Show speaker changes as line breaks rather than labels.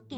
け。